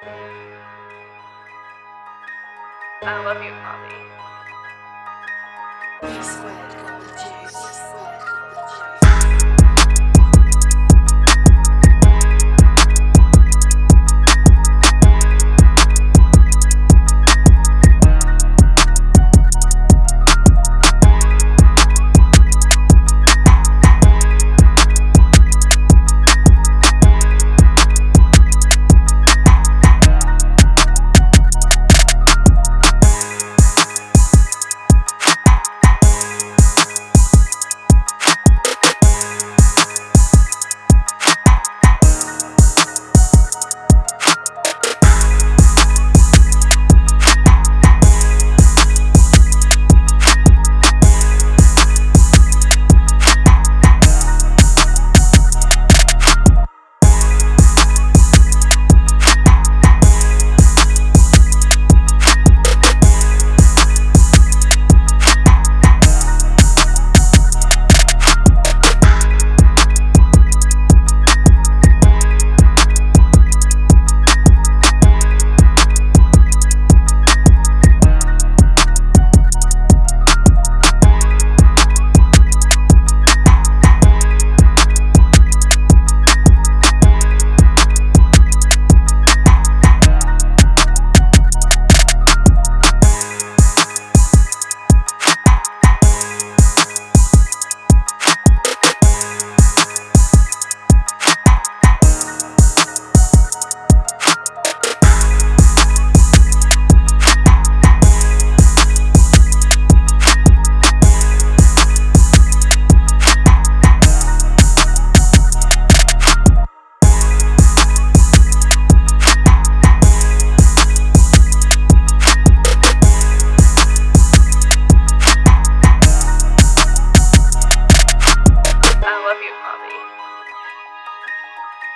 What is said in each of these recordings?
I love you, Bobby.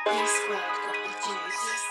This world got Juice.